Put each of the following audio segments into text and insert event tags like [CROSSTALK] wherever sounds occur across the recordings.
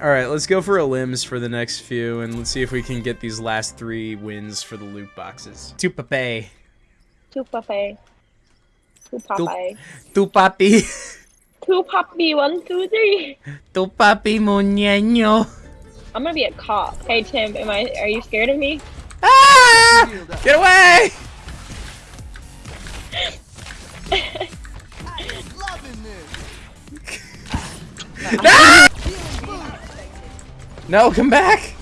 All right, let's go for a limbs for the next few, and let's see if we can get these last three wins for the loot boxes. Tu pape. Two pape. Two pape. Tu papi. Two papi. One, two, three. Tu papi muñeño. I'm gonna be a cop. Hey Tim, am I? Are you scared of me? Ah! Get away! [LAUGHS] [LAUGHS] Ah! No, come back!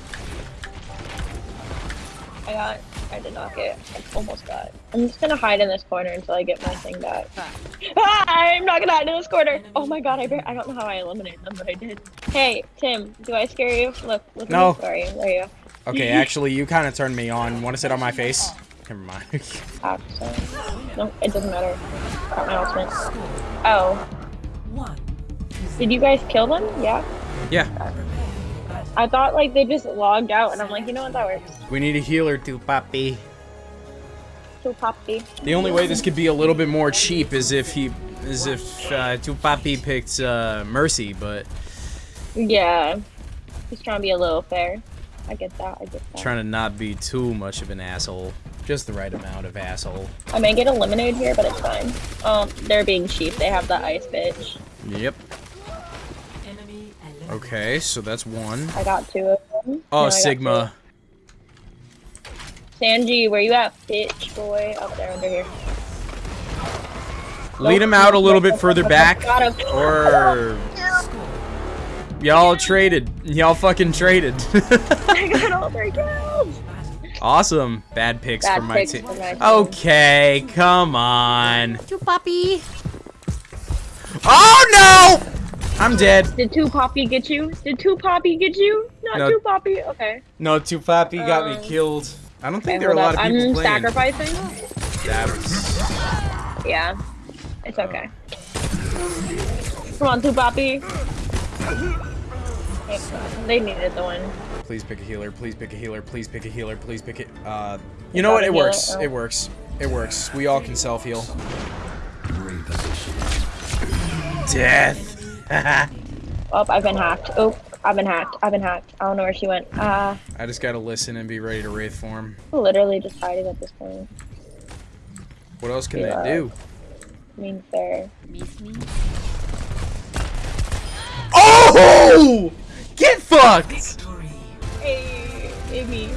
I got. I did not get. I almost got. I'm just gonna hide in this corner until I get my thing back. Ah, [LAUGHS] I'm not gonna hide in this corner. Oh my god, I bar- I don't know how I eliminated them, but I did. Hey Tim, do I scare you? Look, look. No. At me. Sorry, there you go. Okay, [LAUGHS] actually, you kind of turned me on. Want to sit on my face? Never mind. [LAUGHS] Accent. No, it doesn't matter. Got my ultimate. Oh. Did you guys kill them? Yeah. yeah, I thought like they just logged out, and I'm like, you know what, that works. we need a healer, papi. Too poppy. The only way this could be a little bit more cheap is if he, is if uh, tu papi picked uh, Mercy, but Yeah. he's trying to be a little fair. I get that. I get that. trying to not be too much of an asshole. Just the right amount of asshole. I may get eliminated here, but it's fine. Um, they're being cheap. They have the ice bitch. Yep. Okay, so that's one. I got two of them. Oh, No, Sigma. Sanji, where you at, bitch boy? Up there under here. Lead him out a little bit further back, Got him. or y'all traded. Y'all fucking traded. [LAUGHS] I got all three kills. awesome. Bad picks Bad from my picks team. my team. Okay, come on. You puppy. Oh no! I'm dead. Did two poppy get you? Did two poppy get you? Not No. two poppy. Okay. No, two Papi got Um, me killed. I don't think Okay, there are a lot up. of people I'm playing. sacrificing. That was- Yeah. It's okay. Come on, two poppy. They needed the one. Please pick a healer. Please pick a healer. Please pick a healer. Please pick it. Uh, you know what? got a It works. Oh. It works. It works. We all can self heal. Death. [LAUGHS] Oh, I've been hacked. Oh, I've been hacked. I've been hacked. I don't know where she went. Uh, I just gotta listen and be ready to wraith form. literally just hiding at this point. What else can Yeah. they do? I mean, fair. Miss me? Oh! Get fucked! Hey, Amy.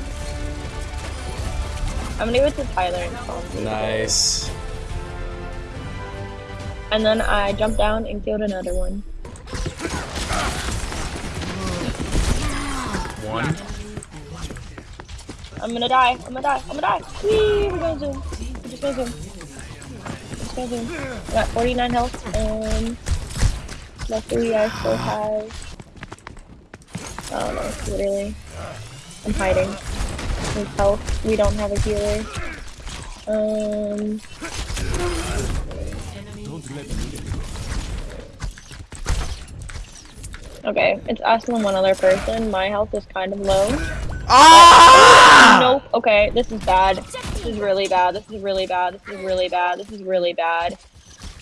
I'm gonna give it to Tyler and Tom. Nice. And then I jumped down and killed another one. One. I'm gonna die. I'm gonna die. I'm gonna die. Whee! We're gonna zoom. We're just gonna zoom. Just gonna zoom. I got 49 health and luckily I still have. Don't know. Literally, I'm hiding. With health. We don't have a healer. Um. Okay, it's and one other person. My health is kind of low. Ah! Nope. Okay, this is bad. This is really bad. This is really bad. This is really bad. This is really bad.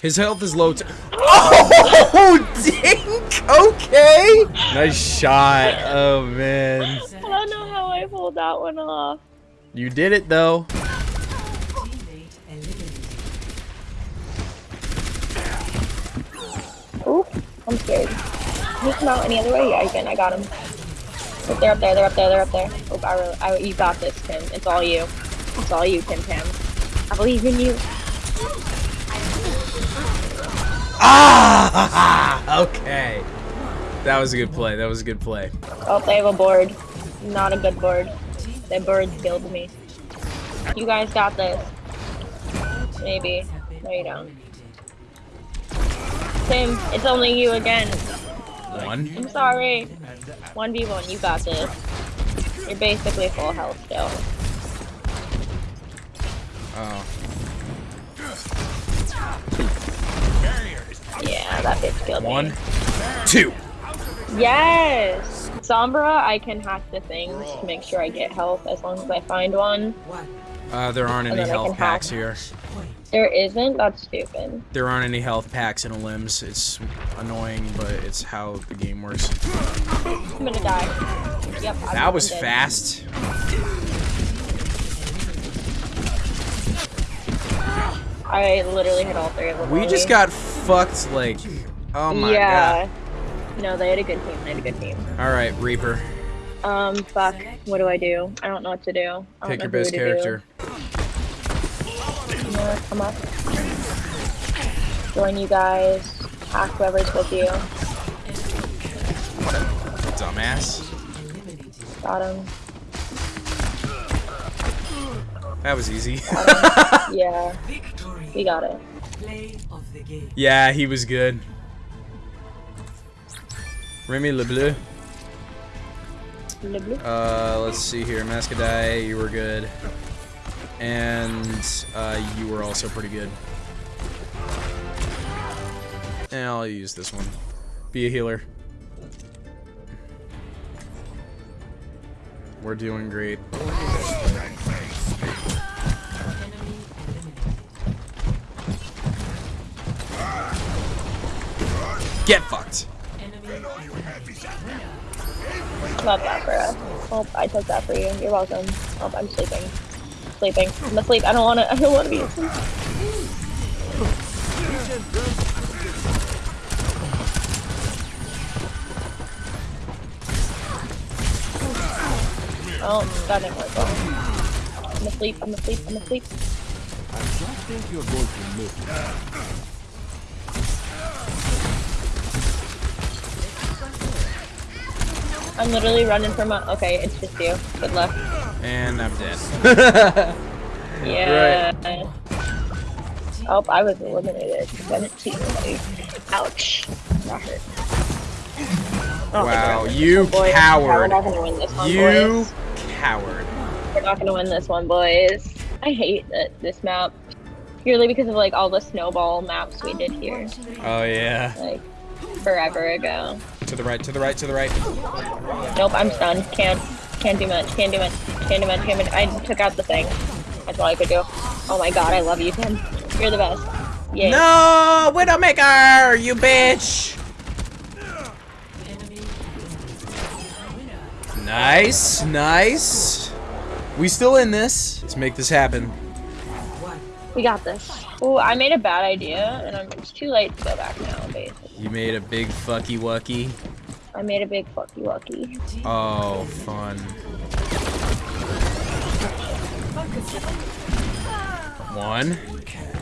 His health is low. T oh, [LAUGHS] dink. Okay. Nice shot. Oh man. I don't know how I pulled that one off. You did it though. Oop, I'm scared. Can you come out any other way? Yeah, you can. I got him. Look, they're up there. They're up there. They're up there. Oh, I really, I, you got this, Tim. It's all you. It's all you, Tim Tam. I believe in you. Ah! [LAUGHS] Okay. That was a good play. That was a good play. Oh, they have a board. Not a good board. Their board killed me. You guys got this. Maybe. No, you don't. Tim, it's only you again. One. I'm sorry. 1v1, you got this. You're basically full health still. Oh. Yeah, that bitch killed me. One. Two. Yes! Sombra, I can hack the things to make sure I get health as long as I find one. Uh, there aren't And any then I can health packs hack. here. There isn't? That's stupid. There aren't any health packs in limbs. It's annoying, but it's how the game works. I'm gonna die. Yep. I'm That was dead. fast. I literally hit all three of them. We just got fucked like, oh my yeah. No, they had a good team. They had a good team. All right, Reaper, Um, fuck. What do I do? I don't know what to do. I pick your best character. Do. What? Come up. Join you guys. Hack whoever's with you. Dumbass. Got him. That was easy. [LAUGHS] Yeah. We got it. Play of the game. yeah, he was good. Remy LeBleu. Blue. Uh, let's see here. Mascadai, you were good. And uh, you were also pretty good. And I'll use this one. Be a healer. We're doing great. Get fucked. Love that for us. Oh, I took that for you. You're welcome. Oh, I'm sleeping. Sleeping. I'm asleep. I don't want to. I don't want to be asleep. Oh, that didn't work. I'm asleep. I'm asleep. I'm asleep. I don't think you're going to. I'm literally running from a. Okay, it's just you. Good luck. And I'm dead. [LAUGHS] Yeah. Oh, I was eliminated. I didn't see anybody. Ouch. That hurt. I don't think wow, we're gonna win you oh, this one, coward. We're not gonna win this one, You boys. coward. We're not gonna win this one, boys. I hate that this map. Purely because of like all the snowball maps we did here, Oh yeah. like forever ago. To the right, to the right, to the right. Nope, I'm stunned. Can't, can't do much. Can't do much. Can't do much. Can't do much. I took out the thing. That's all I could do. Oh my god, I love you, Tim. You're the best. Yeah. No, Widowmaker, you bitch. Nice, nice. We still in this. Let's make this happen. We got this. Oh, I made a bad idea, and I'm, it's too late to go back now, basically. You made a big fucky wucky. I made a big fucky wucky. Oh, fun. One.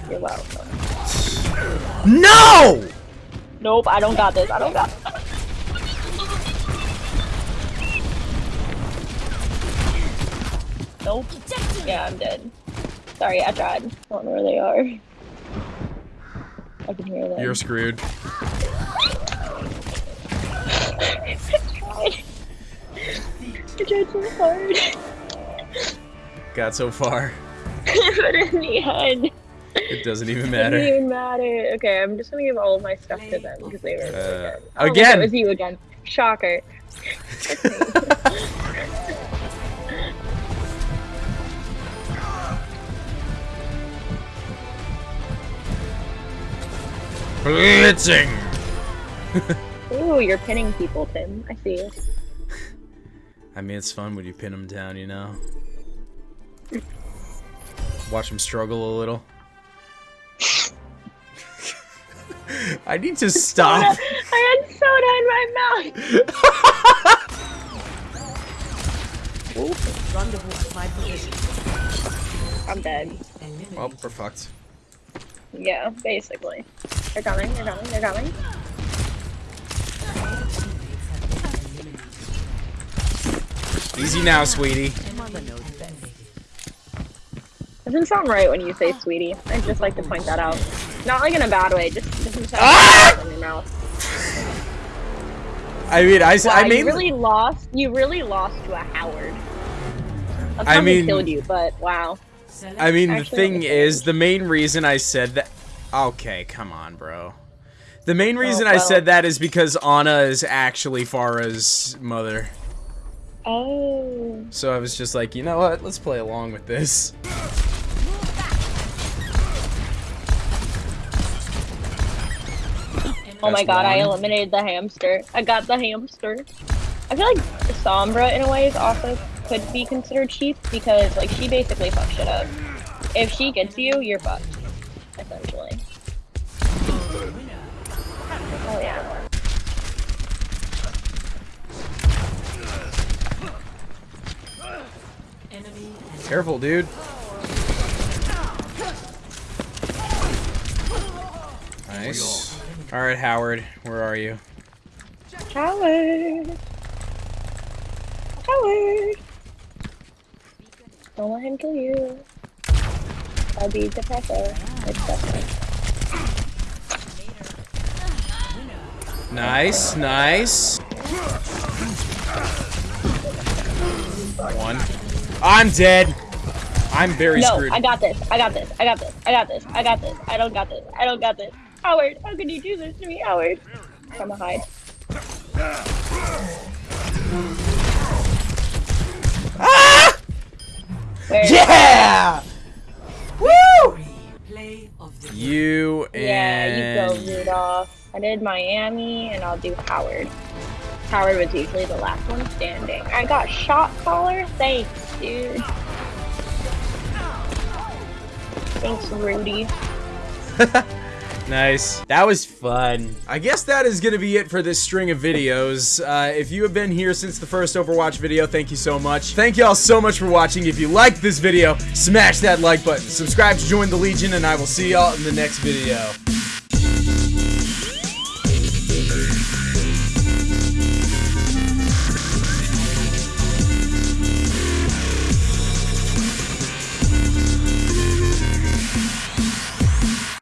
You're welcome. No! Nope, I don't got this. I don't got Nope. Yeah, I'm dead. Sorry, I tried. I don't know where they are. I can hear them. You're screwed. I [LAUGHS] tried. I tried so hard. Got so far. [LAUGHS] but in the end, It doesn't even matter. it didn't even matter. Okay, I'm just gonna give all of my stuff to them because they were Uh. Oh, again. It was you again. Shocker. [LAUGHS] Blitzing! Ooh, you're pinning people, Tim. I see you. I mean, it's fun when you pin them down, you know? Watch them struggle a little. [LAUGHS] I need to [LAUGHS] stop. I had soda in my mouth. [LAUGHS] Rendezvous. I'm dead. Well, we're fucked. Yeah, basically. They're coming, they're coming, they're coming. Easy now, sweetie. Mother knows best. Doesn't sound right when you say sweetie. I'd just like to point that out. Not like in a bad way, just doesn't sound Ah! in your mouth. I mean, I, Wow, I you really lost. You really lost to a Howard. I mean- killed you, but wow. I mean, the thing is, the main reason I said that. Okay, come on, bro. The main reason oh, well. I said that is because Ana is actually Pharah's mother. Oh. So I was just like, you know what? Let's play along with this. Oh my god, one. I eliminated the hamster. I got the hamster. I feel like Sombra, in a way, is also could be considered cheap because, like, she basically fucks shit up. If she gets you, you're fucked, essentially. Careful, dude. Nice. All right, Howard, where are you? Howard. Howard. Don't let him kill you. I'll be depressor. It's depressing. Nice, nice. One. I'm dead. I'm very No, screwed. I got this. I got this. I got this. I got this. I got this. I don't got this. I don't got this. Howard, how could you do this to me, Howard? I'm gonna hide. Ah! Where? Yeah! Woo! Play of the You Yeah, and you go, Rudolph. I did Miami, and I'll do Howard. Howard was usually the last one standing. I got shot caller. Thanks, dude. Thanks, Rudy. [LAUGHS] Nice. That was fun. I guess that is going to be it for this string of videos. Uh, if you have been here since the first Overwatch video, thank you so much. Thank y'all so much for watching. If you liked this video, smash that like button. Subscribe to join the Legion, and I will see y'all in the next video.